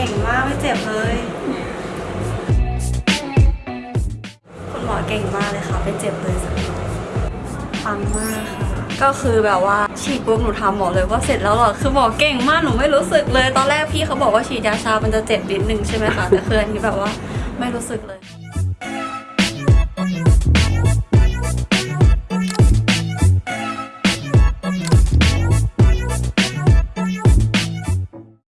เจ็บเลย คุณหมอเก่งมากเลยค่ะไม่เจ็บเลยสักน่อยปังมากค่ะก็คือแบบว่าฉีดปุ๊บหนูทาหมอเลยว่าเสร็จแล้วหรอคือหมอเก่งมากหนูไม่รู้สึกเลย ตอนแรกพี่เขาบอกว่าฉีดยาชา มันจะเจ็บนิดนึงใช่ไหมคะแต่คืออันนี้แบบว่าไม่รู้สึกเลย